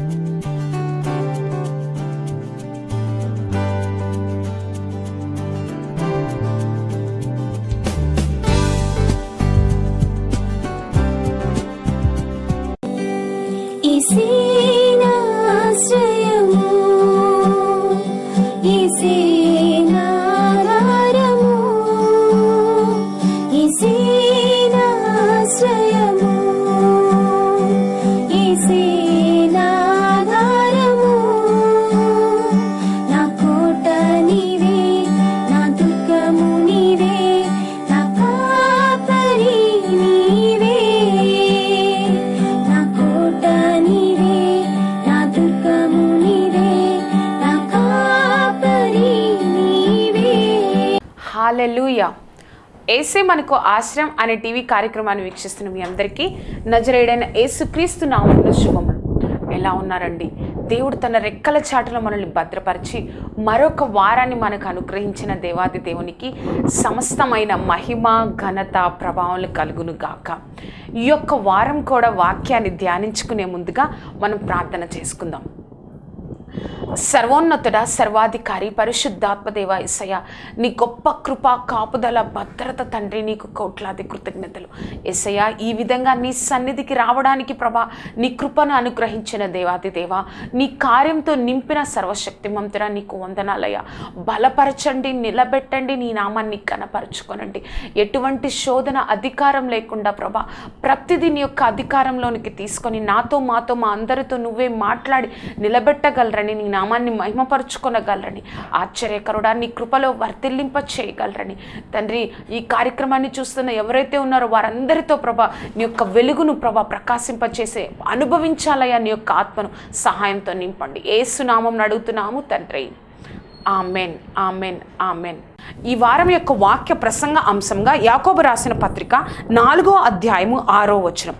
Música hallelujah ఏసే మనకు ఆశ్రయం అనే టీవీ కార్యక్రమాన్ని వీక్షిస్తున్న మీ అందరికీ నజరేడైన యేసుక్రీస్తు నామంలో శుభములు. ఎలా ఉన్నారండి? దేవుడు తన రెక్కల చాటులో మనల్ని భద్రపరిచి మరొక వారాన్ని మనకు అనుగ్రహించిన దేవాది దేవునికి సమస్తమైన మహిమ ఘనత ప్రభావాలు కలుగును గాక. ఈ యొక్క వారం కూడా వాక్యాన్ని ధ్యానించుకునే ముందుగా మనం ప్రార్థన చేసుకుందాం. సర్వోన్నతుడ సర్వాధికారి పరిశుద్ధాత్మదేవ ఇసయ నీ గొప్ప కృప కాపుదల భద్రత తండ్రి నీకు కోట్లాది కృతజ్ఞతలు. ఎసయ ఈ విధంగా నీ సన్నిధికి రావడానికి ప్రభా నీ కృపను అనుగ్రహించిన దేవాది దేవ నీ కార్యంతో నింపిన సర్వశక్తిమంతుడ నీకు వందనాలయ బలపరచండి నిలబెట్టండి నీ నామాన్ని కనపరచుకొనండి ఎటువంటి శోధన అధికారం లేకుండా ప్రభా ప్రతిదీ నీ యొక్క అధికారంలోనికి తీసుకొని నాతో మాతో మా అందరితో నువ్వే మాట్లాడి నిలబెట్టగలరని నీ నామాన్ని మహిమపరుచుకొనగలరని ఆశ్చర్యకరుడా నీ కృపలో వర్తిల్లింప చేయగలరని తండ్రి ఈ కార్యక్రమాన్ని చూస్తున్న ఎవరైతే ఉన్నారో వారందరితో ప్రభా నీ యొక్క వెలుగును ప్రభా ప్రకాశింపచేసే అనుభవించాలయ్యా నీ యొక్క ఆత్మను సహాయంతో నింపండి. ఏసునామం అడుగుతున్నాము తండ్రి. ఆమెన్ ఆమెన్ ఆమెన్. ఈ వారం యొక్క వాక్య ప్రసంగ అంశంగా యాకోబు రాసిన పత్రిక నాలుగో అధ్యాయము ఆరో వచనం.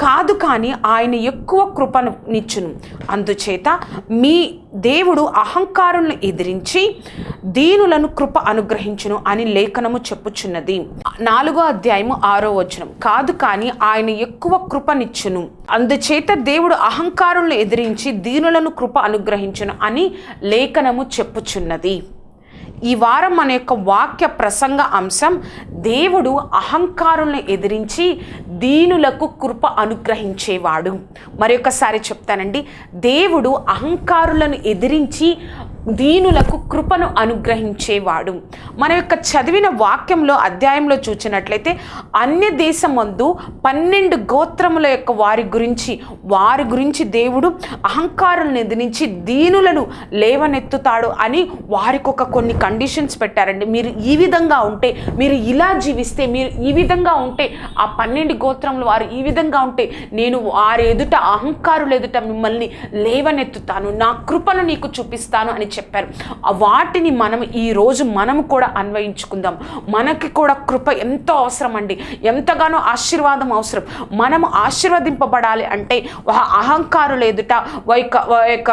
కాదు కానీ ఆయన ఎక్కువ కృపను నిచ్చును అందుచేత మీ దేవుడు అహంకారులను ఎదిరించి దీనులను కృప అనుగ్రహించును అని లేఖనము చెప్పుచున్నది. నాలుగో అధ్యాయము ఆరో వచనం. కాదు కానీ ఆయన ఎక్కువ కృపనిచ్చును. అందుచేత దేవుడు అహంకారులను ఎదిరించి దీనులను కృప అనుగ్రహించును అని లేఖనము చెప్పుచున్నది. ఈ వారం మన యొక్క వాక్య ప్రసంగ అంశం దేవుడు అహంకారులను ఎదిరించి దీనులకు కృప అనుగ్రహించేవాడు. మరొకసారి చెప్తానండి. దేవుడు అహంకారులను ఎదిరించి దీనులకు కృపను అనుగ్రహించేవాడు. మన యొక్క చదివిన వాక్యంలో అధ్యాయంలో చూచినట్లయితే అన్య దేశమందు పన్నెండు గోత్రముల యొక్క వారి గురించి వారి గురించి దేవుడు అహంకారులను ఎదిరించి దీనులను లేవనెత్తుతాడు అని వారికి ఒక కొన్ని కండిషన్స్ పెట్టారండి. మీరు ఈ విధంగా ఉంటే మీరు ఇలా జీవిస్తే మీరు ఈ విధంగా ఉంటే ఆ పన్నెండు గోత్రములు వారు ఈ విధంగా ఉంటే నేను వారి ఎదుట అహంకారులు ఎదుట మిమ్మల్ని లేవనెత్తుతాను. నా కృపను నీకు చూపిస్తాను అని చెప్పారు. వాటిని మనం ఈ రోజు మనం కూడా అన్వయించుకుందాం. మనకి కూడా కృప ఎంతో అవసరం అండి ఎంతగానో ఆశీర్వాదం అవసరం. మనము ఆశీర్వదింపబడాలి అంటే అహంకారులు ఎదుట ఒక యొక్క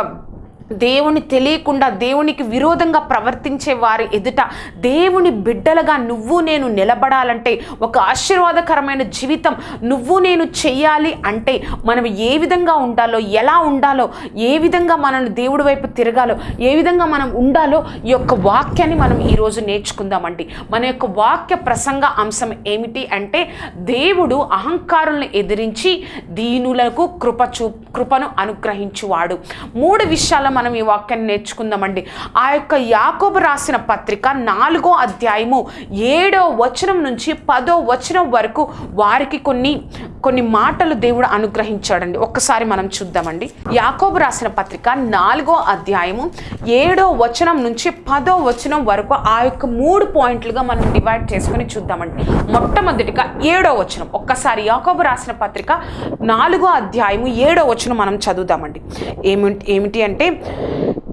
దేవుని తెలియకుండా దేవునికి విరోధంగా ప్రవర్తించే వారి ఎదుట దేవుని బిడ్డలుగా నువ్వు నేను నిలబడాలంటే ఒక ఆశీర్వాదకరమైన జీవితం నువ్వు నేను చెయ్యాలి అంటే మనం ఏ విధంగా ఉండాలో ఎలా ఉండాలో ఏ విధంగా మనం దేవుడి వైపు తిరగాలో ఏ విధంగా మనం ఉండాలో ఈ యొక్క వాక్యాన్ని మనం ఈరోజు నేర్చుకుందామండి. మన యొక్క వాక్య ప్రసంగ అంశం ఏమిటి అంటే దేవుడు అహంకారులను ఎదిరించి దీనులకు కృప చూ కృపను అనుగ్రహించువాడు. మూడు విషయాల మనం ఈ వాక్యాన్ని నేర్చుకుందామండి. ఆ యొక్క యాకోబు రాసిన పత్రిక నాలుగో అధ్యాయము ఏడో వచనం నుంచి పదో వచనం వరకు వారికి కొన్ని కొన్ని మాటలు దేవుడు అనుగ్రహించాడండి. ఒక్కసారి మనం చూద్దామండి. యాకోబు రాసిన పత్రిక నాలుగో అధ్యాయము ఏడో వచనం నుంచి పదో వచనం వరకు ఆ యొక్క మూడు పాయింట్లుగా మనం డివైడ్ చేసుకుని చూద్దామండి. మొట్టమొదటిగా ఏడో వచనం. ఒక్కసారి యాకోబు రాసిన పత్రిక నాలుగో అధ్యాయము ఏడో వచనం మనం చదువుదామండి. ఏమి ఏమిటి అంటే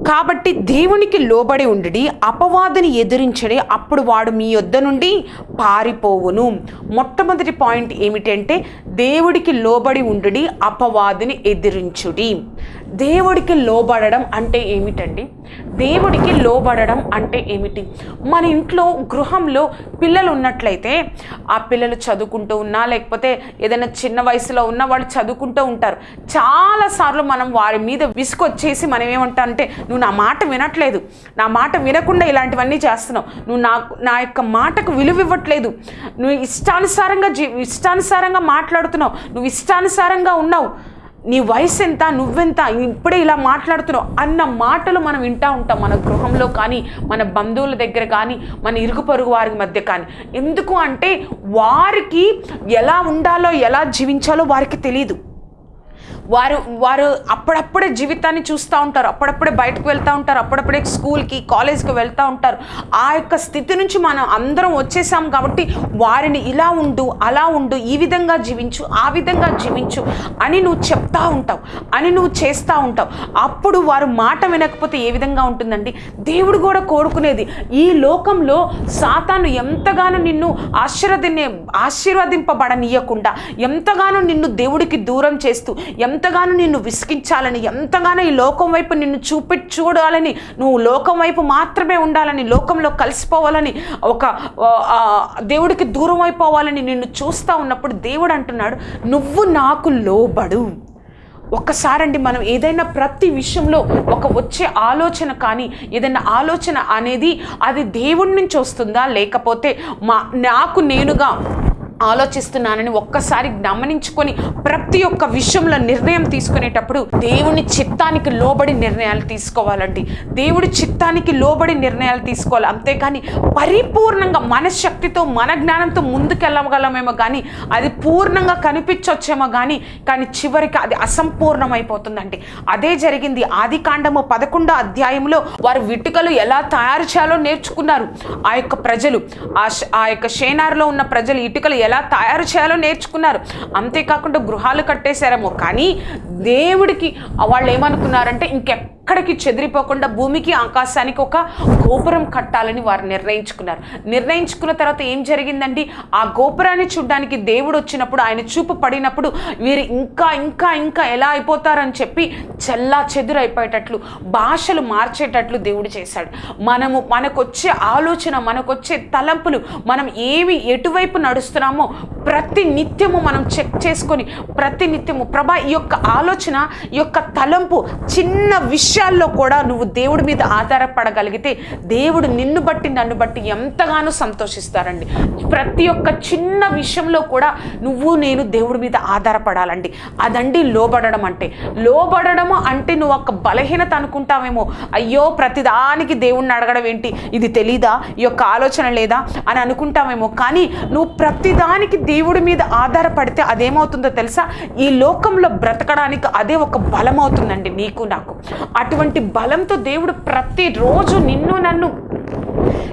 కాబట్టి దేవునికి లోబడి ఉండి అపవాదిని ఎదిరించడి అప్పుడు వాడు మీ యొద్ద నుండి పారిపోవును. మొట్టమొదటి పాయింట్ ఏమిటంటే దేవుడికి లోబడి ఉండి అపవాదిని ఎదిరించుడి. దేవుడికి లోబడడం అంటే ఏమిటండి? దేవుడికి లోబడడం అంటే ఏమిటి? మన ఇంట్లో గృహంలో పిల్లలు ఉన్నట్లయితే ఆ పిల్లలు చదువుకుంటూ ఉన్నా లేకపోతే ఏదైనా చిన్న వయసులో ఉన్న వాళ్ళు చదువుకుంటూ ఉంటారు. చాలాసార్లు మనం వారి మీద విసుకొచ్చేసి మనం ఏమంటామంటే నువ్వు నా మాట వినట్లేదు. నా మాట వినకుండా ఇలాంటివన్నీ చేస్తున్నావు. నువ్వు నా నా యొక్క మాటకు విలువ ఇవ్వట్లేదు. నువ్వు ఇష్టానుసారంగా జీ ఇష్టానుసారంగా మాట్లాడుతున్నావు. నువ్వు ఇష్టానుసారంగా ఉన్నావు. నీ వయసు ఎంత నువ్వెంత ఇప్పుడే ఇలా మాట్లాడుతున్నావు అన్న మాటలు మనం వింటూ ఉంటాం మన గృహంలో కానీ మన బంధువుల దగ్గర కానీ మన ఇరుగు పొరుగు వారి మధ్య కానీ. ఎందుకు అంటే వారికి ఎలా ఉండాలో ఎలా జీవించాలో వారికి తెలియదు వారు వారు అప్పుడప్పుడే జీవితాన్ని చూస్తూ ఉంటారు. అప్పుడప్పుడే బయటకు వెళ్తూ ఉంటారు. అప్పుడప్పుడే స్కూల్కి కాలేజ్కి వెళ్తూ ఉంటారు. ఆ యొక్క స్థితి నుంచి మనం అందరం వచ్చేసాం కాబట్టి వారిని ఇలా ఉండు అలా ఉండు ఈ విధంగా జీవించు ఆ విధంగా జీవించు అని నువ్వు చెప్తా ఉంటావు అని నువ్వు చేస్తూ ఉంటావు. అప్పుడు వారు మాట వినకపోతే ఏ విధంగా ఉంటుందండి? దేవుడు కూడా కోరుకునేది ఈ లోకంలో సాతాను ఎంతగానో నిన్ను ఆశీర్వదిని ఆశీర్వదింపబడనీయకుండా ఎంతగానో నిన్ను దేవుడికి దూరం చేస్తూ ఎంత ఎంతగానో నిన్ను విసిగించాలని ఎంతగానో ఈ లోకం వైపు నిన్ను చూపి చూడాలని నువ్వు లోకం వైపు మాత్రమే ఉండాలని లోకంలో కలిసిపోవాలని ఒక దేవుడికి దూరం అయిపోవాలని నిన్ను చూస్తూ ఉన్నప్పుడు దేవుడు అంటున్నాడు నువ్వు నాకు లోబడు. ఒక్కసారండి మనం ఏదైనా ప్రతి విషయంలో ఒక వచ్చే ఆలోచన కానీ ఏదైనా ఆలోచన అనేది అది దేవుడి నుంచి వస్తుందా? లేకపోతే మా నాకు నేనుగా ఆలోచిస్తున్నానని ఒక్కసారి గమనించుకొని ప్రతి ఒక్క విషయంలో నిర్ణయం తీసుకునేటప్పుడు దేవుని చిత్తానికి లోబడి నిర్ణయాలు తీసుకోవాలండి. దేవుడి చిత్తానికి లోబడి నిర్ణయాలు తీసుకోవాలి. అంతేకాని పరిపూర్ణంగా మనశ్శక్తితో మన జ్ఞానంతో ముందుకెళ్ళగలమేమో కానీ అది పూర్ణంగా కనిపించొచ్చేమో కానీ కానీ చివరికి అది అసంపూర్ణమైపోతుందండి. అదే జరిగింది ఆది కాండము పదకొండో అధ్యాయంలో వారు విటుకలు ఎలా తయారు చేయాలో నేర్చుకున్నారు. ఆ యొక్క ప్రజలు ఆ ఆ యొక్క షేనార్లో ఉన్న ప్రజలు ఇటుకలు ఎలా తయారు చేయాలో నేర్చుకున్నారు. అంతేకాకుండా గృహాలు కట్టేశారేమో. కానీ దేవుడికి వాళ్ళు ఏమనుకున్నారంటే ఎక్కడికి చెదిరిపోకుండా భూమికి ఆకాశానికి ఒక గోపురం కట్టాలని వారు నిర్ణయించుకున్నారు. నిర్ణయించుకున్న తర్వాత ఏం జరిగిందండి? ఆ గోపురాన్ని చూడడానికి దేవుడు వచ్చినప్పుడు ఆయన చూపు పడినప్పుడు వీరు ఇంకా ఇంకా ఇంకా ఎలా అయిపోతారని చెప్పి చెల్లా చెదురైపోయేటట్లు భాషలు మార్చేటట్లు దేవుడు చేశాడు. మనము మనకొచ్చే ఆలోచన మనకొచ్చే తలంపులు మనం ఏవి ఎటువైపు నడుస్తున్నామో ప్రతి నిత్యము మనం చెక్ చేసుకొని ప్రతి నిత్యము ప్రభా ఈ యొక్క ఆలోచన ఈ యొక్క తలంపు చిన్న విషయాల్లో కూడా నువ్వు దేవుడి మీద ఆధారపడగలిగితే దేవుడు నిన్ను బట్టి నన్ను బట్టి ఎంతగానో సంతోషిస్తారండి. ప్రతి ఒక్క చిన్న విషయంలో కూడా నువ్వు నేను దేవుడి మీద ఆధారపడాలండి. అదండి లోబడడం అంటే. లోబడడము అంటే నువ్వు ఒక బలహీనత అనుకుంటావేమో. అయ్యో ప్రతిదానికి దేవుణ్ణి అడగడం ఏంటి? ఇది తెలీదా? ఈ యొక్క ఆలోచన లేదా? అని అనుకుంటామేమో కానీ నువ్వు ప్రతిదానికి దేవుడి మీద ఆధారపడితే అదేమవుతుందో తెలుసా? ఈ లోకంలో బ్రతకడానికి అదే ఒక బలం అవుతుందండి నీకు నాకు. అటువంటి బలంతో దేవుడు ప్రతిరోజు నిన్ను నన్ను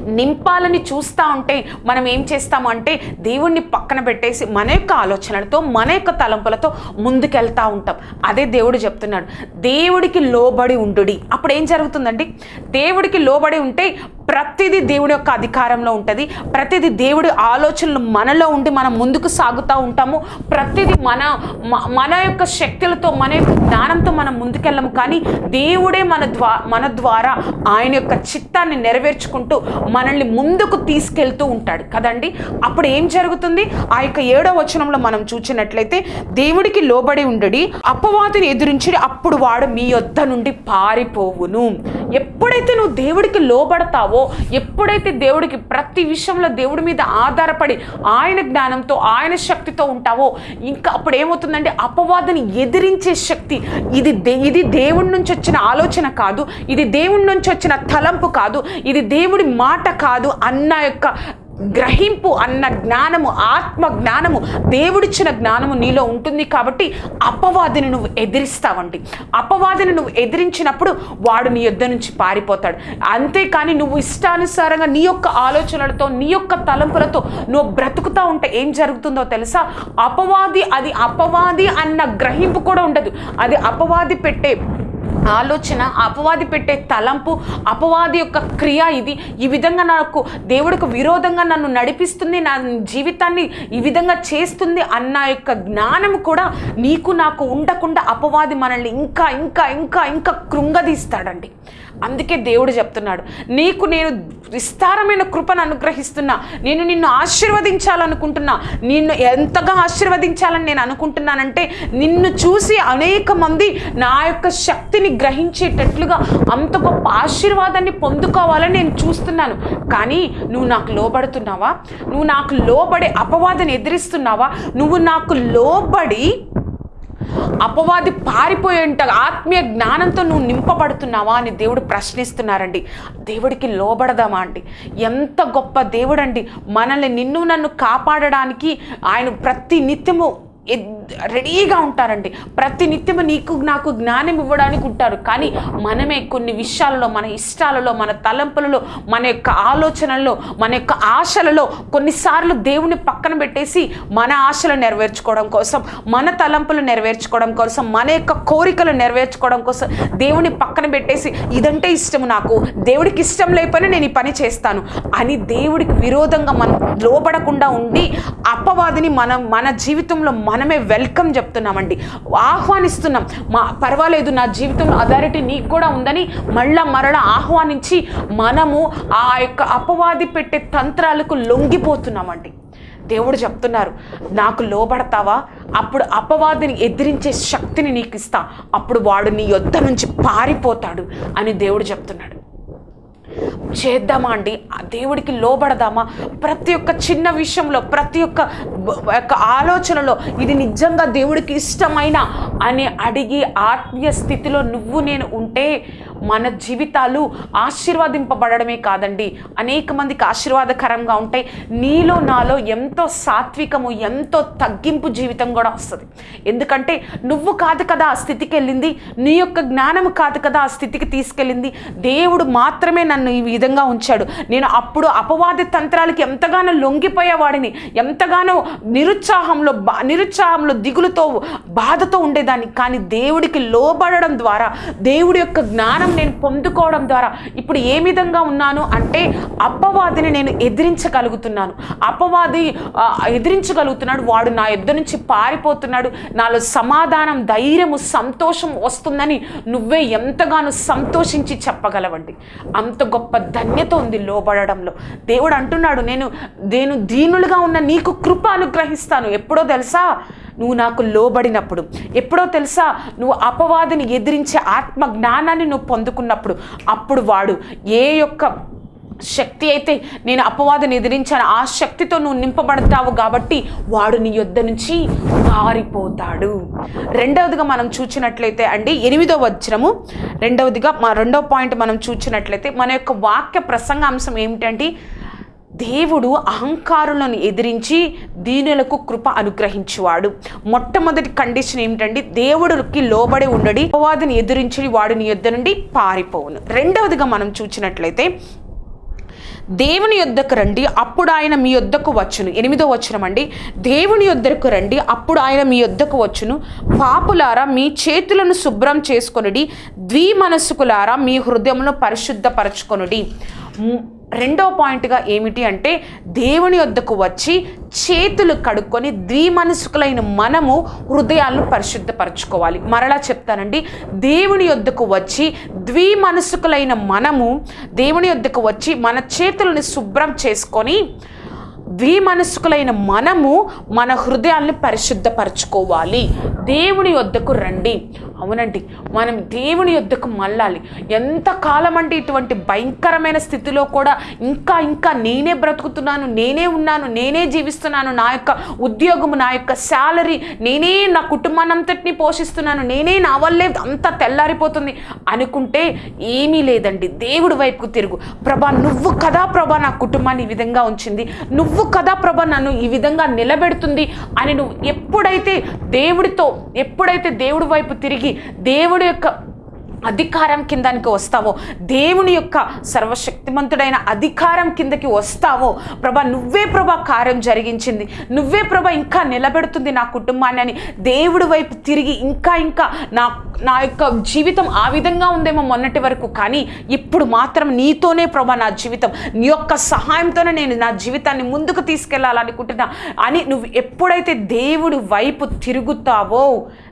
నింపాలని చూస్తూ ఉంటే మనం ఏం చేస్తాము అంటే దేవుణ్ణి పక్కన పెట్టేసి మన యొక్క ఆలోచనలతో మన యొక్క తలంపులతో ముందుకెళ్తూ ఉంటాం. అదే దేవుడు చెప్తున్నాడు. దేవుడికి లోబడి ఉండుడి. అప్పుడు ఏం జరుగుతుందండి? దేవుడికి లోబడి ఉంటే ప్రతిదీ దేవుడి యొక్క అధికారంలో ఉంటుంది. ప్రతిదీ దేవుడి ఆలోచనలు మనలో ఉండి మనం ముందుకు సాగుతూ ఉంటాము. ప్రతిదీ మన మన యొక్క శక్తులతో మన యొక్క జ్ఞానంతో మనం ముందుకెళ్ళము. కానీ దేవుడే మన ద్వా మన ద్వారా ఆయన యొక్క చిత్తాన్ని నెరవేర్చుకుంటూ మనల్ని ముందుకు తీసుకెళ్తూ ఉంటాడు. కదండి? అప్పుడు ఏం జరుగుతుంది? ఆ యొక్క ఏడో వచనంలో మనం చూసినట్లయితే దేవుడికి లోబడి ఉండడి అపవాదిని ఎదురించి అప్పుడు వాడు మీ యొద్ద నుండి పారిపోవును. ఎప్పుడైతే నువ్వు దేవుడికి లోబడతావో ఎప్పుడైతే దేవుడికి ప్రతి విషయంలో దేవుడి మీద ఆధారపడి ఆయన జ్ఞానంతో ఆయన శక్తితో ఉంటావో ఇంకా అప్పుడు ఏమవుతుందంటే అపవాదిని ఎదిరించే శక్తి ఇది దే ఇది దేవుడి నుంచి వచ్చిన ఆలోచన కాదు. ఇది దేవుడి నుంచి వచ్చిన తలంపు కాదు. ఇది దేవుడి మాట కాదు అన్న యొక్క గ్రహింపు అన్న జ్ఞానము ఆత్మ జ్ఞానము దేవుడిచ్చిన జ్ఞానము నీలో ఉంటుంది కాబట్టి అపవాదిని నువ్వు ఎదిరిస్తావండి. అపవాదిని నువ్వు ఎదిరించినప్పుడు వాడు నీ యుద్ధ నుంచి పారిపోతాడు. అంతేకాని నువ్వు ఇష్టానుసారంగా నీ యొక్క ఆలోచనలతో నీ యొక్క తలంపులతో నువ్వు బ్రతుకుతా ఉంటే ఏం జరుగుతుందో తెలుసా? అపవాది అది అపవాది అన్న గ్రహింపు కూడా ఉండదు. అది అపవాది పెట్టే ఆలోచన అపవాది పెట్టే తలంపు అపవాది యొక్క క్రియ ఇది. ఈ విధంగా నాకు దేవుడికి విరోధంగా నన్ను నడిపిస్తుంది నా జీవితాన్ని ఈ విధంగా చేస్తుంది అన్న యొక్క జ్ఞానం కూడా నీకు నాకు ఉండకుండా అపవాది మనల్ని ఇంకా ఇంకా ఇంకా ఇంకా కృంగదీస్తాడండి. అందుకే దేవుడు చెప్తున్నాడు నీకు నేను విస్తారమైన కృపను అనుగ్రహిస్తున్నా నేను నిన్ను ఆశీర్వదించాలనుకుంటున్నా నిన్ను ఎంతగా ఆశీర్వదించాలని నేను అనుకుంటున్నానంటే నిన్ను చూసి అనేక మంది నా యొక్క శక్తిని గ్రహించేటట్లుగా అంత గొప్ప ఆశీర్వాదాన్ని పొందుకోవాలని నేను చూస్తున్నాను. కానీ నువ్వు నాకు లోబడుతున్నావా? నువ్వు నాకు లోబడే అపవాదం ఎదిరిస్తున్నావా? నువ్వు నాకు లోబడి అపవాది పారిపోయేంట ఆత్మీయ జ్ఞానంతో నువ్వు నింపబడుతున్నావా అని దేవుడు ప్రశ్నిస్తున్నారండి. దేవుడికి లోబడదామా అండి? ఎంత గొప్ప దేవుడండి. మనల్ని నిన్ను నన్ను కాపాడడానికి ఆయన ప్రతి నిత్యము రెడీగా ఉంటారండి. ప్రతి నిత్యము నీకు నాకు జ్ఞానం ఇవ్వడానికి ఉంటారు. కానీ మనమే కొన్ని విషయాలలో మన ఇష్టాలలో మన తలంపులలో మన యొక్క ఆలోచనల్లో మన యొక్క ఆశలలో కొన్నిసార్లు దేవుని పక్కన పెట్టేసి మన ఆశలు నెరవేర్చుకోవడం కోసం మన తలంపులు నెరవేర్చుకోవడం కోసం మన యొక్క కోరికలు నెరవేర్చుకోవడం కోసం దేవుని పక్కన పెట్టేసి ఇదంటే ఇష్టం నాకు. దేవుడికి ఇష్టం లేకపోయినా నేను ఈ పని చేస్తాను. అని దేవుడికి విరోధంగా మనం లోబడకుండా ఉండి అపవాదిని మనం మన జీవితంలో మనమే వెల్కమ్ చెప్తున్నామండి. ఆహ్వానిస్తున్నాం. మా పర్వాలేదు నా జీవితంలో అథారిటీ నీకు కూడా ఉందని మళ్ళా మరలా ఆహ్వానించి మనము ఆ యొక్క అపవాది పెట్టే తంత్రాలకు లొంగిపోతున్నామండి. దేవుడు చెప్తున్నారు నాకు లోబడతావా? అప్పుడు అపవాదిని ఎదిరించే శక్తిని నీకు ఇస్తా అప్పుడు వాడు నీ యొద్ద నుంచి పారిపోతాడు అని దేవుడు చెప్తున్నాడు. చేద్దామా అండి? ఆ దేవుడికి లోబడదామా? ప్రతి ఒక్క చిన్న విషయంలో ప్రతి ఒక్క యొక్క ఆలోచనలో ఇది నిజంగా దేవుడికి ఇష్టమైన అని అడిగి ఆత్మీయ స్థితిలో నువ్వు నేను ఉంటే మన జీవితాలు ఆశీర్వాదింపబడమే కాదండి. అనేక మందికి ఆశీర్వాదకరంగా ఉంటాయి నీలో నాలో ఎంతో సాత్వికము ఎంతో తగ్గింపు జీవితం కూడా వస్తుంది. ఎందుకంటే నువ్వు కాదు కదా ఆ స్థితికి వెళ్ళింది నీ యొక్క జ్ఞానము కాదు కదా ఆ స్థితికి తీసుకెళ్ళింది దేవుడు మాత్రమే నన్ను ఈ విధంగా ఉంచాడు. నేను అప్పుడు అపవాద తంత్రాలకి ఎంతగానో లొంగిపోయేవాడిని ఎంతగానో నిరుత్సాహంలో బా నిరుత్సాహంలో దిగులుతో బాధతో ఉండేదాన్ని. కానీ దేవుడికి లోబడడం ద్వారా దేవుడి యొక్క జ్ఞానం నేను పొందుకోవడం ద్వారా ఇప్పుడు ఏ విధంగా ఉన్నాను అంటే అపవాదిని నేను ఎదిరించగలుగుతున్నాను. అపవాది ఎదిరించగలుగుతున్నాడు. వాడు నా ఇద్దరు నుంచి పారిపోతున్నాడు. నాలో సమాధానం ధైర్యము సంతోషం వస్తుందని నువ్వే ఎంతగానో సంతోషించి చెప్పగలవండి. అంత గొప్ప ధన్యత ఉంది లోబడడంలో. దేవుడు అంటున్నాడు నేను నేను దీనులుగా ఉన్న నీకు కృప అనుగ్రహిస్తాను. ఎప్పుడో తెలుసా? నువ్వు నాకు లోబడినప్పుడు ఎప్పుడో తెలుసా? నువ్వు అపవాదిని ఎదిరించే ఆత్మ జ్ఞానాన్ని నువ్వు పొందుకున్నప్పుడు అప్పుడు వాడు ఏ యొక్క శక్తి అయితే నేను అపవాదిని ఎదిరించాను ఆ శక్తితో నువ్వు నింపబడతావు కాబట్టి వాడు నీ యొద్ద నుంచి పారిపోతాడు రెండవదిగా మనం చూచినట్లయితే అండి ఎనిమిదో వచనము. రెండవదిగా మా రెండవ పాయింట్ మనం చూచినట్లయితే మన యొక్క వాక్య ప్రసంగాంశం ఏమిటంటే దేవుడు అహంకారులను ఎదిరించి దీనులకు కృప అనుగ్రహించువాడు. మొట్టమొదటి కండిషన్ ఏమిటండి? దేవుడికి లోబడి ఉండడి అపవాదిని ఎదిరించి వాడిని యుద్ధ నుండి పారిపోవును. రెండవదిగా మనం చూసినట్లయితే దేవుని యొద్దకు రండి అప్పుడు ఆయన మీ యొద్దకు వచ్చును. ఎనిమిదో వచనం అండి. దేవుని యొద్దకు రండి అప్పుడు ఆయన మీ యొద్దకు వచ్చును. పాపులారా మీ చేతులను శుభ్రం చేసుకొనుడి ద్వి మనస్సుకులారా మీ హృదయమును పరిశుద్ధపరచుకొనుడి. రెండో పాయింట్గా ఏమిటి అంటే దేవుని వద్దకు వచ్చి చేతులు కడుక్కొని ద్విమనసుకులైన మనము హృదయాలను పరిశుద్ధపరచుకోవాలి. మరలా చెప్తానండి దేవుని యొద్దకు వచ్చి ద్విమనసుకులైన మనము దేవుని యొద్దకు వచ్చి మన చేతులని శుభ్రం చేసుకొని ద్విమనస్కులైన మనము మన హృదయాల్ని పరిశుద్ధపరచుకోవాలి. దేవుని వద్దకు రండి. అవునండి. మనం దేవుని యొద్దకు మళ్ళాలి. ఎంత కాలం అంటే ఇటువంటి భయంకరమైన స్థితిలో కూడా ఇంకా ఇంకా నేనే బ్రతుకుతున్నాను నేనే ఉన్నాను నేనే జీవిస్తున్నాను నా యొక్క ఉద్యోగము నా యొక్క శాలరీ నేనే నా కుటుంబాన్నంతటిని పోషిస్తున్నాను నేనే నా వల్లే అంతా తెల్లారిపోతుంది అనుకుంటే ఏమీ లేదండి. దేవుడి వైపుకు తిరుగు. ప్రభా నువ్వు కదా ప్రభా నా కుటుంబాన్ని ఈ విధంగా ఉంచింది. నువ్వు కదా ప్రభా నన్ను ఈ విధంగా నిలబెడుతుంది అని నువ్వు ఎప్పుడైతే దేవుడితో ఎప్పుడైతే దేవుడి వైపు తిరిగి దేవుడి యొక్క అధికారం కిందానికి వస్తావో దేవుని యొక్క సర్వశక్తిమంతుడైన అధికారం కిందకి వస్తావో ప్రభా నువ్వే ప్రభా కార్యం జరిగించింది. నువ్వే ప్రభా ఇంకా నిలబెడుతుంది నా కుటుంబాన్ని అని దేవుడి వైపు తిరిగి ఇంకా ఇంకా నా నా యొక్క జీవితం ఆ విధంగా ఉందేమో మొన్నటి వరకు. కానీ ఇప్పుడు మాత్రం నీతోనే ప్రభా నా జీవితం నీ యొక్క సహాయంతోనే నేను నా జీవితాన్ని ముందుకు తీసుకెళ్ళాలనుకుంటున్నా అని నువ్వు ఎప్పుడైతే దేవుడి వైపు తిరుగుతావో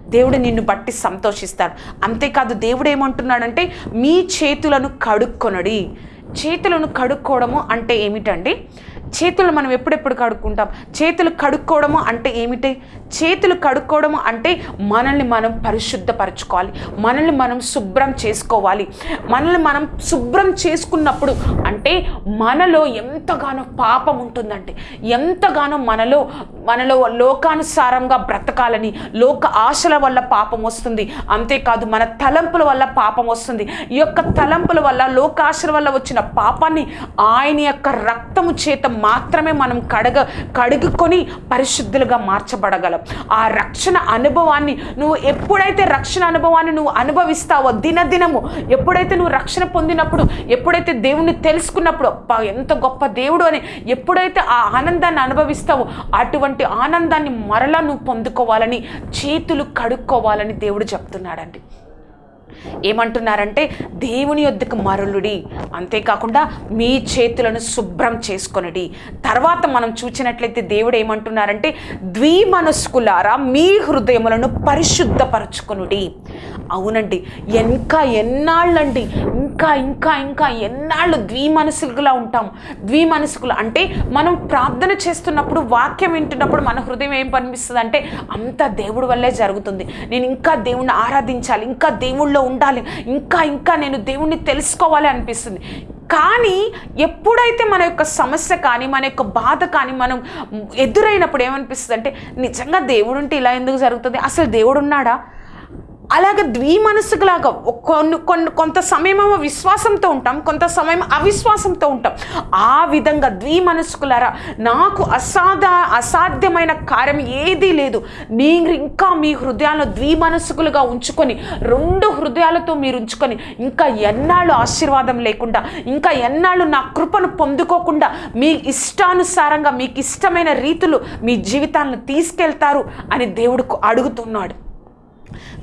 దేవుడు నిన్ను బట్టి సంతోషిస్తాడు. అంతేకాదు దేవుడు ఏమంటున్నాడంటే మీ చేతులను కడుక్కొనడి. చేతులను కడుక్కోవడము అంటే ఏమిటండి చేతులు మనం ఎప్పుడెప్పుడు కడుక్కుంటాం? చేతులు కడుక్కోవడము అంటే ఏమిటి? చేతులు కడుక్కోవడము అంటే మనల్ని మనం పరిశుద్ధపరచుకోవాలి. మనల్ని మనం శుభ్రం చేసుకోవాలి. మనల్ని మనం శుభ్రం చేసుకున్నప్పుడు అంటే మనలో ఎంతగానో పాపం ఉంటుందంటే ఎంతగానో మనలో మనలో లోకానుసారంగా బ్రతకాలని లోక ఆశల వల్ల పాపం వస్తుంది. అంతేకాదు మన తలంపుల వల్ల పాపం వస్తుంది. ఈ యొక్క తలంపుల వల్ల లోకాశల వల్ల వచ్చిన పాపాన్ని ఆయన యొక్క రక్తము చేత మాత్రమే మనం కడగ కడుగుకొని పరిశుద్ధులుగా మార్చబడగలం. ఆ రక్షణ అనుభవాన్ని నువ్వు ఎప్పుడైతే రక్షణ అనుభవాన్ని నువ్వు అనుభవిస్తావో దినదినము ఎప్పుడైతే నువ్వు రక్షణ పొందినప్పుడు ఎప్పుడైతే దేవుణ్ణి తెలుసుకున్నప్పుడు ఎంత గొప్ప దేవుడు అని ఎప్పుడైతే ఆ ఆనందాన్ని అనుభవిస్తావో అటువంటి ఆనందాన్ని మరలా నువ్వు పొందుకోవాలని చేతులు కడుక్కోవాలని దేవుడు చెప్తున్నాడండి. ఏమంటున్నారంటే దేవుని యొద్దకు మరులుడి. అంతేకాకుండా మీ చేతులను శుభ్రం చేసుకొనడి. తర్వాత మనం చూసినట్లయితే దేవుడు ఏమంటున్నారంటే ద్విమనస్కులారా మీ హృదయములను పరిశుద్ధపరచుకొనుడి. అవునండి. ఇంకా ఎన్నాళ్ళండి ఇంకా ఇంకా ఇంకా ఎన్నాళ్ళు ద్విమనసుకులా ఉంటాం. ద్విమనసుకులు అంటే మనం ప్రార్థన చేస్తున్నప్పుడు వాక్యం వింటున్నప్పుడు మన హృదయం ఏం పనిపిస్తుంది అంటే అంతా దేవుడి వల్లే జరుగుతుంది. నేను ఇంకా దేవుణ్ణి ఆరాధించాలి ఇంకా దేవుళ్ళో ఉండాలి ఇంకా ఇంకా నేను దేవుణ్ణి తెలుసుకోవాలి అనిపిస్తుంది. కానీ ఎప్పుడైతే మన యొక్క సమస్య కానీ మన యొక్క బాధ కానీ మనం ఎదురైనప్పుడు ఏమనిపిస్తుంది అంటే నిజంగా దేవుడు ఉంటే ఇలా ఎందుకు జరుగుతుంది? అసలు దేవుడు ఉన్నాడా? అలాగే ద్విమనసుకులాగా కొన్ని కొన్ని కొంత సమయమేమో విశ్వాసంతో ఉంటాం కొంత సమయం అవిశ్వాసంతో ఉంటాం. ఆ విధంగా ద్విమనస్కులారా నాకు అసాధ అసాధ్యమైన కార్యం ఏదీ లేదు. మీరు ఇంకా మీ హృదయాలను ద్విమనస్కులుగా ఉంచుకొని రెండు హృదయాలతో మీరు ఉంచుకొని ఇంకా ఎన్నాళ్ళు ఆశీర్వాదం లేకుండా ఇంకా ఎన్నాళ్ళు నా కృపను పొందుకోకుండా మీ ఇష్టానుసారంగా మీకు ఇష్టమైన రీతులు మీ జీవితాలను తీసుకెళ్తారు అని దేవుడు అడుగుతున్నాడు.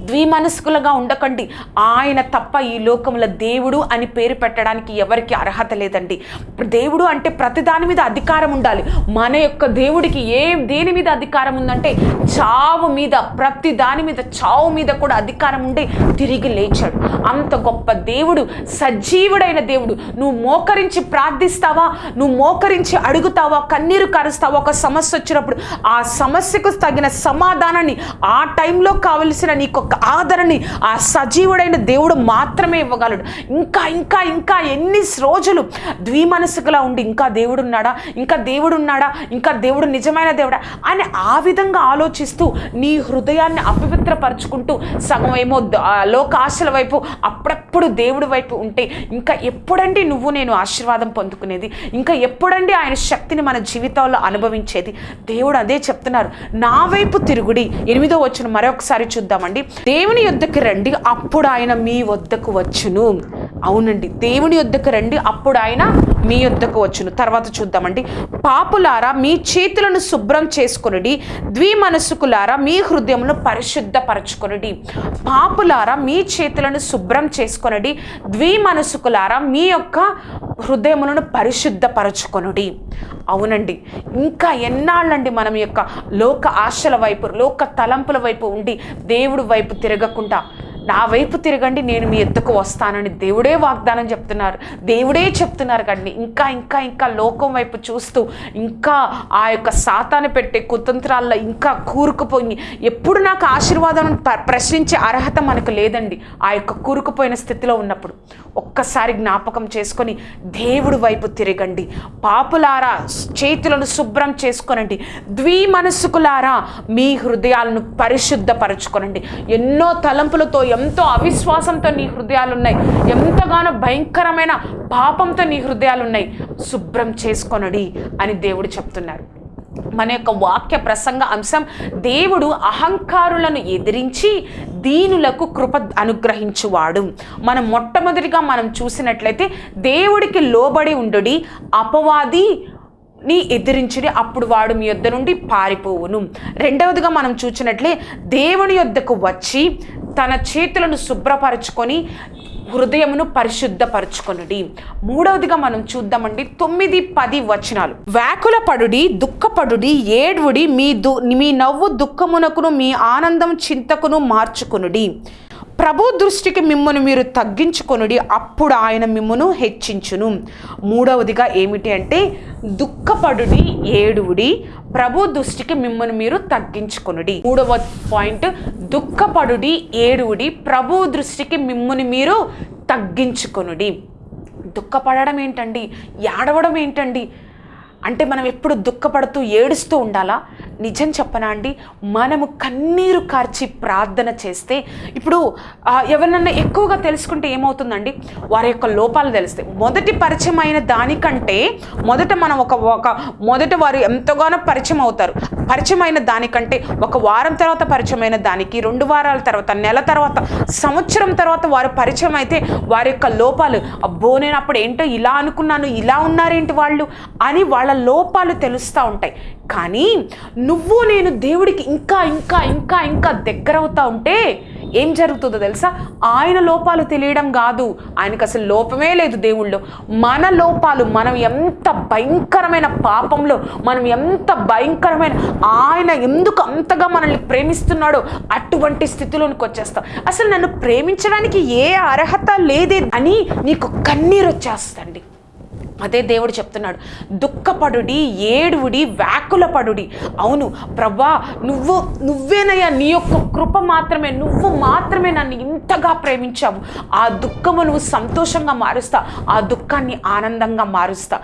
ద్విమనస్కులుగా ఉండకండి. ఆయన తప్ప ఈ లోకంలో దేవుడు అని పేరు పెట్టడానికి ఎవరికి అర్హత లేదండి. దేవుడు అంటే ప్రతి దాని మీద అధికారం ఉండాలి. మన యొక్క దేవుడికి ఏ దేని మీద అధికారం ఉందంటే చావు మీద ప్రతి దాని మీద చావు మీద కూడా అధికారం ఉండే తిరిగి లేచాడు. అంత గొప్ప దేవుడు సజీవుడైన దేవుడు. నువ్వు మోకరించి ప్రార్థిస్తావా? నువ్వు మోకరించి అడుగుతావా? కన్నీరు కరుస్తావా? ఒక సమస్య వచ్చినప్పుడు ఆ సమస్యకు తగిన సమాధానాన్ని ఆ టైంలో కావలసిన నీకు ఒక ఆదరణని ఆ సజీవుడైన దేవుడు మాత్రమే ఇవ్వగలడు. ఇంకా ఇంకా ఇంకా ఎన్ని రోజులు ద్విమనసుకులా ఉండి ఇంకా దేవుడు ఉన్నాడా ఇంకా దేవుడు ఉన్నాడా ఇంకా దేవుడు నిజమైన దేవుడా? అని ఆ విధంగా ఆలోచిస్తూ నీ హృదయాన్ని అపవిత్రపరచుకుంటూ సగం ఏమో లోకాశల వైపు అప్పుడప్పుడు దేవుడి వైపు ఉంటే ఇంకా ఎప్పుడండి నువ్వు నేను ఆశీర్వాదం పొందుకునేది? ఇంకా ఎప్పుడండి ఆయన శక్తిని మన జీవితాల్లో అనుభవించేది? దేవుడు అదే చెప్తున్నారు. నా వైపు తిరుగుడి. ఎనిమిదో వచ్చిన మరొకసారి చూద్దామండి. దేవుని యొద్దకు రండి అప్పుడు ఆయన మీ వద్దకు వచ్చును. అవునండి దేవుని యొద్దకు రండి అప్పుడు ఆయన మీ యొద్దకు వచ్చును. తర్వాత చూద్దామండి. పాపులారా మీ చేతులను శుభ్రం చేసుకొనుడి ద్విమనసుకులారా మీ హృదయమును పరిశుద్ధపరచుకొనుడి. పాపులారా మీ చేతులను శుభ్రం చేసుకొనుడి ద్విమనసుకులారా మీ యొక్క హృదయములను పరిశుద్ధపరచుకొనుడి. అవునండి ఇంకా ఎన్నాళ్ళండి మనం యొక్క లోక ఆశల వైపు లోక తలంపుల వైపు ఉండి దేవుడు వైపు తిరగకుండా నా వైపు తిరగండి నేను మీ ఎత్తుకు వస్తానని దేవుడే వాగ్దానం చెప్తున్నారు. దేవుడే చెప్తున్నారు కండి ఇంకా ఇంకా ఇంకా లోకం వైపు చూస్తూ ఇంకా ఆ యొక్క సాతాను పెట్టే కుతంత్రాల్లో ఇంకా కూరుకుపోయి ఎప్పుడు నాకు ఆశీర్వాదం ప్ర- ప్రశ్నించే అర్హత మనకు లేదండి. ఆ యొక్క కూరుకుపోయిన స్థితిలో ఉన్నప్పుడు ఒక్కసారి జ్ఞాపకం చేసుకొని దేవుడి వైపు తిరగండి. పాపులారా చేతులను శుభ్రం చేసుకొనండి. ద్విమనస్కులారా మీ హృదయాలను పరిశుద్ధపరచుకొనండి. ఎన్నో తలంపులతో ఎంతో అవిశ్వాసంతో నీ హృదయాలు ఉన్నాయి ఎంతగానో భయంకరమైన పాపంతో నీ హృదయాలు ఉన్నాయి శుభ్రం చేసుకొనడి అని దేవుడు చెప్తున్నారు. మన యొక్క వాక్య ప్రసంగ అంశం దేవుడు అహంకారులను ఎదిరించి దీనులకు కృప అనుగ్రహించువాడు. మనం మొట్టమొదటిగా మనం చూసినట్లయితే దేవుడికి లోబడి ఉండుడి అపవాది నీ ఎదిరించుడి అప్పుడు వాడు మీ యొద్ద నుండి పారిపోవును. రెండవదిగా మనం చూసినట్లే దేవుని యొద్దకు వచ్చి తన చేతులను శుభ్రపరచుకొని హృదయమును పరిశుద్ధపరచుకొనుడి. మూడవదిగా మనం చూద్దామండి తొమ్మిది పది వచనాలు. వ్యాకుల పడుడి దుఃఖపడుడి ఏడువుడి మీ దు మీ నవ్వు దుఃఖమునకును మీ ఆనందం చింతకును మార్చుకునుడి. ప్రభు దృష్టికి మిమ్మను మీరు తగ్గించుకొనుడి అప్పుడు ఆయన మిమ్మను హెచ్చించును. మూడవదిగా ఏమిటి అంటే దుఃఖపడుడి ఏడువుడి ప్రభు దృష్టికి మిమ్మల్ని మీరు తగ్గించుకొనుడి. మూడవ పాయింట్ దుఃఖపడుడి ఏడువుడి ప్రభు దృష్టికి మిమ్మల్ని మీరు తగ్గించుకొనుడి. దుఃఖపడడం ఏంటండి? ఏడవడం ఏంటండి? అంటే మనం ఎప్పుడు దుఃఖపడుతూ ఏడుస్తూ ఉండాలా? నిజం చెప్పనా అండి? మనము కన్నీరు కార్చి ప్రార్థన చేస్తే ఇప్పుడు ఎవరినన్నా ఎక్కువగా తెలుసుకుంటే ఏమవుతుందండి? వారి యొక్క లోపాలు తెలుస్తాయి. మొదటి పరిచయం అయిన దానికంటే మొదట మనం ఒక ఒక మొదట వారు ఎంతగానో పరిచయం అవుతారు. పరిచయం అయిన దానికంటే ఒక వారం తర్వాత పరిచయం అయిన దానికి రెండు వారాల తర్వాత నెల తర్వాత సంవత్సరం తర్వాత వారు పరిచయం అయితే వారి యొక్క లోపాలు అబ్బో నేను అప్పుడు ఏంటో ఇలా అనుకున్నాను ఇలా ఉన్నారేంటి వాళ్ళు? అని వాళ్ళ లోపాలు తెలుస్తూ ఉంటాయి. కానీ నువ్వు నేను దేవుడికి ఇంకా ఇంకా ఇంకా ఇంకా దగ్గర అవుతా ఉంటే ఏం జరుగుతుందో తెలుసా? ఆయన లోపాలు తెలియడం కాదు. ఆయనకు అసలు లోపమే లేదు దేవుళ్ళు. మన లోపాలు మనం ఎంత భయంకరమైన పాపంలో మనం ఎంత భయంకరమైన ఆయన ఎందుకు అంతగా మనల్ని ప్రేమిస్తున్నాడో అటువంటి స్థితిలోనికి వచ్చేస్తాం. అసలు నన్ను ప్రేమించడానికి ఏ అర్హత లేదే అని నీకు కన్నీరు వచ్చేస్తండి అదే దేవుడు చెప్తున్నాడు దుఃఖపడుడి ఏడువుడి వ్యాకులపడుడి. అవును ప్రభా నువ్వు నువ్వేనయ్యా నీ యొక్క కృప మాత్రమే నువ్వు మాత్రమే నన్ను ఇంతగా ప్రేమించావు. ఆ దుఃఖము నువ్వు సంతోషంగా మారుస్తా ఆ దుఃఖాన్ని ఆనందంగా మారుస్తా.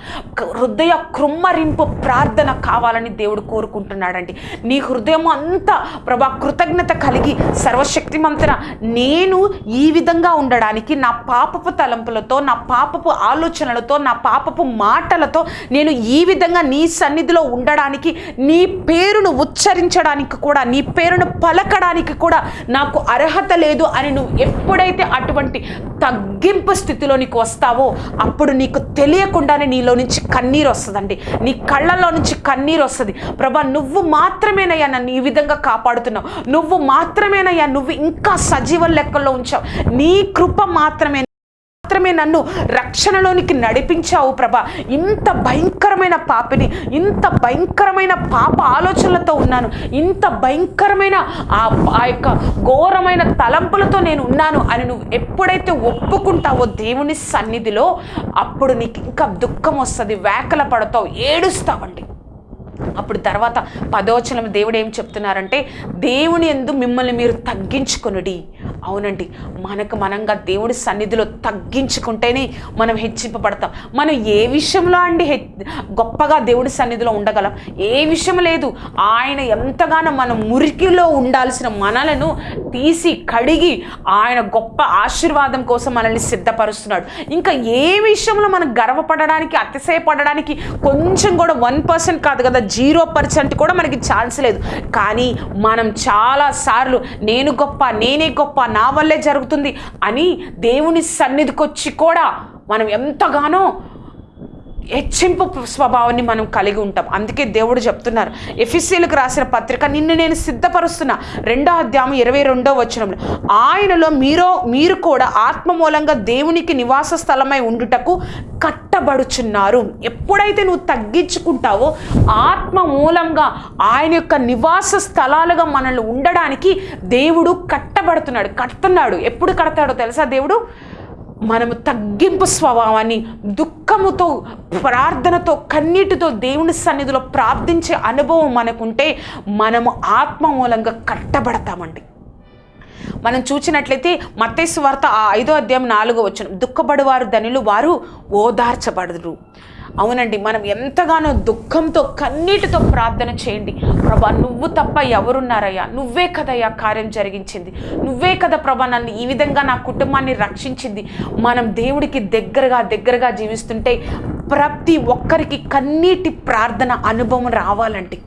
హృదయ కృమ్మరింపు ప్రార్థన కావాలని దేవుడు కోరుకుంటున్నాడండి. నీ హృదయం అంతా ప్రభా కృతజ్ఞత కలిగి సర్వశక్తిమంతన నేను ఈ విధంగా ఉండడానికి నా పాపపు తలంపులతో నా పాపపు ఆలోచనలతో నా పాప పాపపు మాటలతో నేను ఈ విధంగా నీ సన్నిధిలో ఉండడానికి నీ పేరును ఉచ్చరించడానికి కూడా నీ పేరును పలకడానికి కూడా నాకు అర్హత లేదు అని నువ్వు ఎప్పుడైతే అటువంటి తగ్గింపు స్థితిలో నీకు వస్తావో అప్పుడు నీకు తెలియకుండానే నీలో నుంచి కన్నీరు వస్తుందండి. నీ కళ్ళల్లో నుంచి కన్నీరు వస్తుంది. ప్రభా నువ్వు మాత్రమేనయ్యా నన్ను ఈ విధంగా కాపాడుతున్నావు. నువ్వు మాత్రమేనయ్యా నువ్వు ఇంకా సజీవ లెక్కల్లో ఉంచావు. నీ కృప మాత్రమే మాత్రమే నన్ను రక్షణలోనికి నడిపించావు ప్రభా. ఇంత భయంకరమైన పాపిని ఇంత భయంకరమైన పాప ఆలోచనలతో ఉన్నాను. ఇంత భయంకరమైన ఆ ఆ యొక్క ఘోరమైన తలంపులతో నేను ఉన్నాను అని నువ్వు ఎప్పుడైతే ఒప్పుకుంటావో దేవుని సన్నిధిలో అప్పుడు నీకు ఇంకా దుఃఖం వస్తుంది వేకల పడతావు ఏడుస్తావండి. అప్పుడు తర్వాత పదోచనం దేవుడు ఏం చెప్తున్నారంటే దేవుని ఎందు మిమ్మల్ని మీరు తగ్గించుకొనుడి. అవునండి. మనకు మనంగా దేవుడి సన్నిధిలో తగ్గించుకుంటేనే మనం హెచ్చింపబడతాం. మనం ఏ విషయంలో అండి గొప్పగా దేవుడి సన్నిధిలో ఉండగలం? ఏ విషయం లేదు. ఆయన ఎంతగానో మనం మురికిలో ఉండాల్సిన మనలను తీసి కడిగి ఆయన గొప్ప ఆశీర్వాదం కోసం మనల్ని సిద్ధపరుస్తున్నాడు. ఇంకా ఏ విషయంలో మనం గర్వపడడానికి అతిశయపడడానికి కొంచెం కూడా వన్ పర్సెంట్ కాదు కదా జీరో పర్సెంట్ కూడా మనకి ఛాన్స్ లేదు. కానీ మనం చాలా సార్లు నేను గొప్ప నేనే గొప్ప నా వల్లే జరుగుతుంది అని దేవుని సన్నిధికి వచ్చి కూడా మనం ఎంతగానో హెచ్చింపు స్వభావాన్ని మనం కలిగి ఉంటాం. అందుకే దేవుడు చెప్తున్నారు. ఎఫిసీలకు రాసిన పత్రిక నిన్ను నేను సిద్ధపరుస్తున్నా. రెండో అధ్యాయం ఇరవై రెండో వచనంలో ఆయనలో మీరో మీరు కూడా ఆత్మ మూలంగా దేవునికి నివాస స్థలమై ఉండుటకు కట్టబడుచున్నారు. ఎప్పుడైతే నువ్వు తగ్గించుకుంటావో ఆత్మ మూలంగా ఆయన యొక్క నివాస స్థలాలుగా మనల్ని ఉండడానికి దేవుడు కట్టబడుతున్నాడు కడుతున్నాడు. ఎప్పుడు కడతాడో తెలుసా దేవుడు? మనము తగ్గింపు స్వభావాన్ని దుఃఖముతో ప్రార్థనతో కన్నీటితో దేవుని సన్నిధిలో ప్రార్థించే అనుభవం మనకుంటే మనము ఆత్మ మూలంగా కట్టబడతామండి. మనం చూసినట్లయితే మత్తేసు వార్త ఆ ఐదో అధ్యాయం నాలుగో వచ్చిన దుఃఖపడువారు ధనులు వారు ఓదార్చబడరు. అవునండి మనం ఎంతగానో దుఃఖంతో కన్నీటితో ప్రార్థన చేయండి. ప్రభా నువ్వు తప్ప ఎవరున్నారయ్యా? నువ్వే కదయ్యా కార్యం జరిగించింది. నువ్వే కదా ప్రభా నన్ను ఈ విధంగా నా కుటుంబాన్ని రక్షించింది. మనం దేవుడికి దగ్గరగా దగ్గరగా జీవిస్తుంటే ప్రతి ఒక్కరికి కన్నీటి ప్రార్థన అనుభవం రావాలంటే.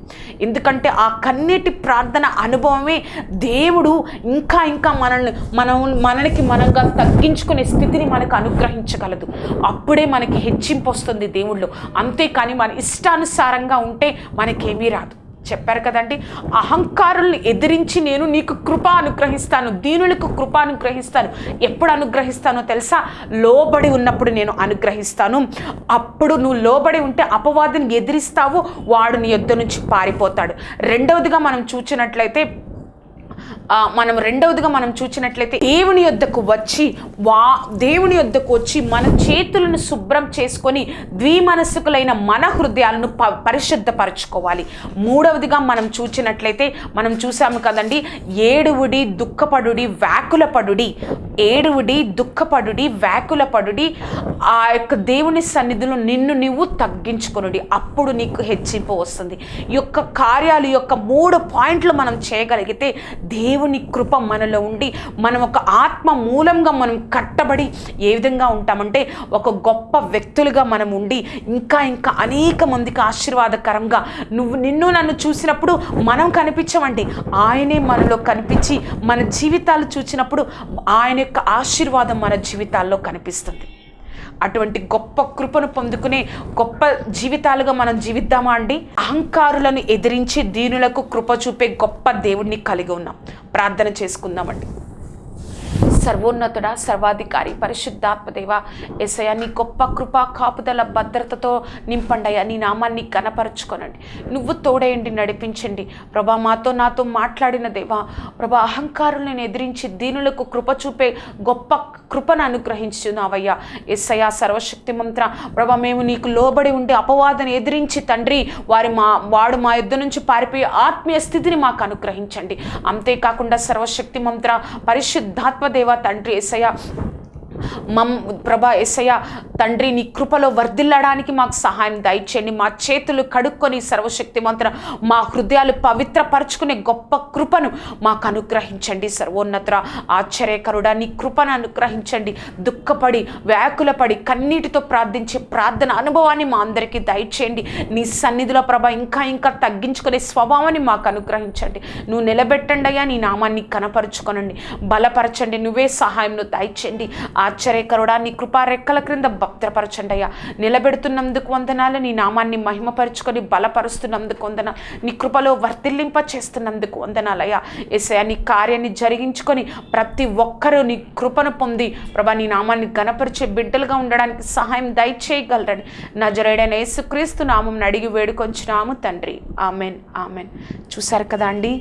ఎందుకంటే ఆ కన్నీటి ప్రార్థన అనుభవమే దేవుడు ఇంకా ఇంకా మనల్ని మనం మనకి మనంగా తగ్గించుకునే స్థితిని మనకు అనుగ్రహించగలదు. అప్పుడే మనకి హెచ్చింపు వస్తుంది దేవుళ్ళు. అంతేకాని మన ఇష్టానుసారంగా ఉంటే మనకేమీ రాదు. చెప్పారు కదండి? అహంకారుల్ని ఎదిరించి నేను నీకు కృప అనుగ్రహిస్తాను దీనులకు కృప అనుగ్రహిస్తాను. ఎప్పుడు అనుగ్రహిస్తానో తెలుసా? లోబడి ఉన్నప్పుడు నేను అనుగ్రహిస్తాను. అప్పుడు నువ్వు లోబడి ఉంటే అపవాదిని ఎదిరిస్తావు వాడు నీ యొద్ద నుంచి పారిపోతాడు. రెండవదిగా మనం చూచినట్లయితే మనం రెండవదిగా మనం చూసినట్లయితే దేవుని యొద్దకు వచ్చి వా దేవుని యొద్దకు వచ్చి మన చేతులను శుభ్రం చేసుకొని ద్విమనస్సుకులైన మన హృదయాలను ప పరిశుద్ధపరచుకోవాలి. మూడవదిగా మనం చూసినట్లయితే మనం చూసాము కదండి ఏడువుడి దుఃఖపడుడి వ్యాకులపడుడి ఏడువుడి దుఃఖపడుడి వ్యాకులపడుడి ఆ యొక్క దేవుని సన్నిధిలో నిన్ను నువ్వు తగ్గించుకొనుడి. అప్పుడు నీకు హెచ్చింపు వస్తుంది. ఈ యొక్క కార్యాలు ఈ యొక్క మూడు పాయింట్లు మనం చేయగలిగితే దేవుని కృప మనలో ఉండి మనం ఒక ఆత్మ మూలంగా మనం కట్టబడి ఏ విధంగా ఉంటామంటే ఒక గొప్ప వ్యక్తులుగా మనం ఉండి ఇంకా ఇంకా అనేక మందికి ఆశీర్వాదకరంగా నువ్వు నిన్ను నన్ను చూసినప్పుడు మనం కనిపించమండి. ఆయనే మనలో కనిపించి మన జీవితాలు చూసినప్పుడు ఆయన యొక్క ఆశీర్వాదం మన జీవితాల్లో కనిపిస్తుంది. అటువంటి గొప్ప కృపను పొందుకునే గొప్ప జీవితాలుగా మనం జీవిద్దామా అండి? అహంకారులను ఎదిరించి దీనులకు కృప చూపే గొప్ప దేవుణ్ణి కలిగి ఉన్నాం. ప్రార్థన చేసుకుందామండి. సర్వోన్నతుడా సర్వాధికారి పరిశుద్ధాత్మదేవ ఎసయ నీ గొప్ప కృప కాపుదల భద్రతతో నింపండయ్యా నీ నామాన్ని కనపరచుకోనండి నువ్వు తోడేయండి నడిపించండి. ప్రభా మాతో నాతో మాట్లాడిన దేవా ప్రభా అహంకారులను ఎదిరించి దీనులకు కృప చూపే గొప్ప కృపను అనుగ్రహించున్నావయ్యా. ఎస్సయ సర్వశక్తి మంత్ర ప్రభా మేము నీకు లోబడి ఉండి అపవాదను ఎదిరించి తండ్రి వారి మా వాడు మా యుద్ధ నుంచి పారిపోయే ఆత్మీయ స్థితిని మాకు అనుగ్రహించండి. అంతేకాకుండా సర్వశక్తి మంత్ర పరిశుద్ధాత్మదేవ దేవా తండ్రి ఏసయ్య. మమ్ ప్రభా ఎసయ తండ్రి నీ కృపలో వర్ధిల్లడానికి మాకు సహాయం దయచేయండి. మా చేతులు కడుక్కొని సర్వశక్తి మంత్ర మా హృదయాలు పవిత్రపరచుకునే గొప్ప కృపను మాకు అనుగ్రహించండి. సర్వోన్నత ఆశ్చర్యకరుడా నీ కృపను అనుగ్రహించండి. దుఃఖపడి వ్యాకులపడి కన్నీటితో ప్రార్థించే ప్రార్థన అనుభవాన్ని మా అందరికీ దయచేయండి. నీ సన్నిధిలో ప్రభ ఇంకా ఇంకా తగ్గించుకునే స్వభావాన్ని మాకు అనుగ్రహించండి. నువ్వు నిలబెట్టండి అయ్యా నీ నామాన్ని కనపరుచుకొనండి. బలపరచండి నువ్వే సహాయంను దయచేయండి. ఆశ్చర్యకరుడా నీ కృపా రెక్కల క్రింద భక్తపరచండయ్యా. అయ్యా నిలబెడుతున్నందుకు వందనాలు నీ నామాన్ని మహిమపరుచుకొని బలపరుస్తున్నందుకు వందన నీ కృపలో వర్తిల్లింప చేస్తున్నందుకు వందనాలయ్యా. ఏసయా నీ కార్యాన్ని జరిగించుకొని ప్రతి ఒక్కరూ నీ కృపను పొంది ప్రభా నీ నామాన్ని గణపరిచే బిడ్డలుగా ఉండడానికి సహాయం దయచేయగలరని నజరేడైన యేసుక్రీస్తు నామం అడిగి వేడుకొంచున్నాము తండ్రి. ఆమెన్ ఆమెన్. చూశారు కదా అండి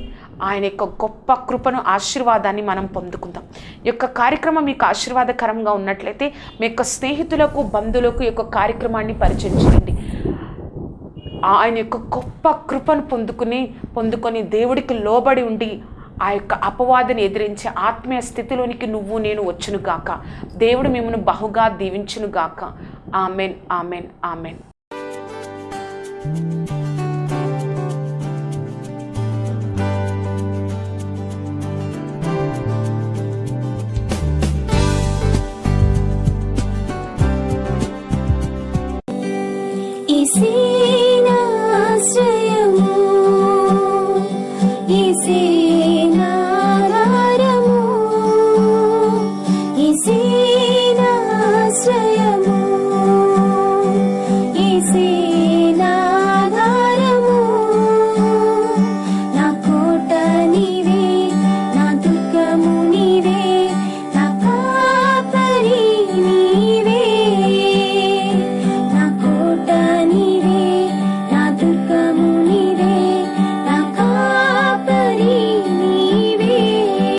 ఆయన యొక్క గొప్ప కృపను ఆశీర్వాదాన్ని మనం పొందుకుందాం. ఈ యొక్క కార్యక్రమం మీకు ఆశీర్వాదకరంగా ఉన్నట్లయితే మీ యొక్క స్నేహితులకు బంధువులకు ఈ యొక్క కార్యక్రమాన్ని పరిచయం చేయండి. ఆయన యొక్క గొప్ప కృపను పొందుకుని పొందుకొని దేవుడికి లోబడి ఉండి ఆ యొక్క అపవాదిని ఎదిరించే ఆత్మీయ స్థితిలోనికి నువ్వు నేను వచ్చును గాక. దేవుడు మిమ్మల్ని బహుగా దీవించును గాక. ఆమెన్ ఆమెన్ ఆమెన్.